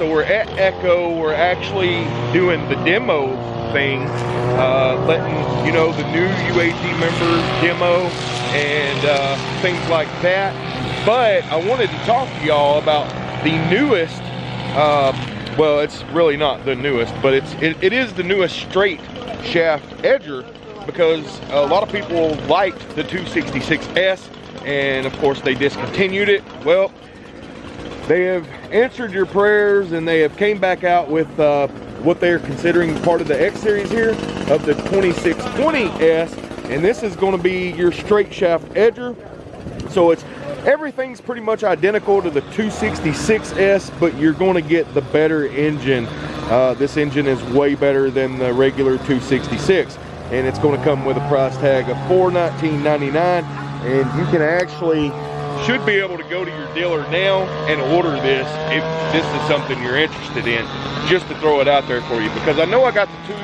So we're at Echo. We're actually doing the demo thing, uh, letting you know the new UAG members demo and uh, things like that. But I wanted to talk to y'all about the newest. Uh, well, it's really not the newest, but it's it, it is the newest straight shaft edger because a lot of people liked the 266S and of course they discontinued it. Well, they have answered your prayers and they have came back out with uh, what they're considering part of the X series here of the 2620S and this is going to be your straight shaft edger. So it's everything's pretty much identical to the 266S but you're going to get the better engine. Uh, this engine is way better than the regular 266 and it's going to come with a price tag of $419.99 and you can actually should be able to go to your dealer now and order this if this is something you're interested in just to throw it out there for you. Because I know I got the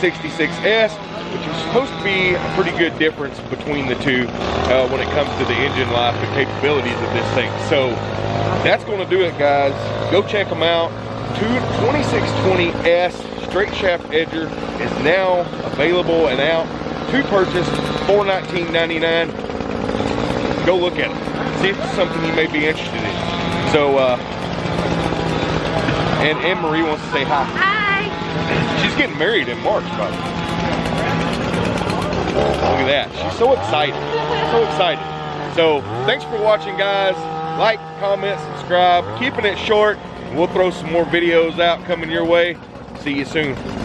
266S which is supposed to be a pretty good difference between the two uh, when it comes to the engine life and capabilities of this thing. So that's going to do it guys. Go check them out. 2620S straight shaft edger is now available and out to purchase $419.99 go look at it see if it's something you may be interested in. So uh and Anne Marie wants to say hi. Hi. she's getting married in March by the way. look at that. She's so excited. So excited. So thanks for watching guys. Like comment subscribe. Keeping it short. We'll throw some more videos out coming your way. See you soon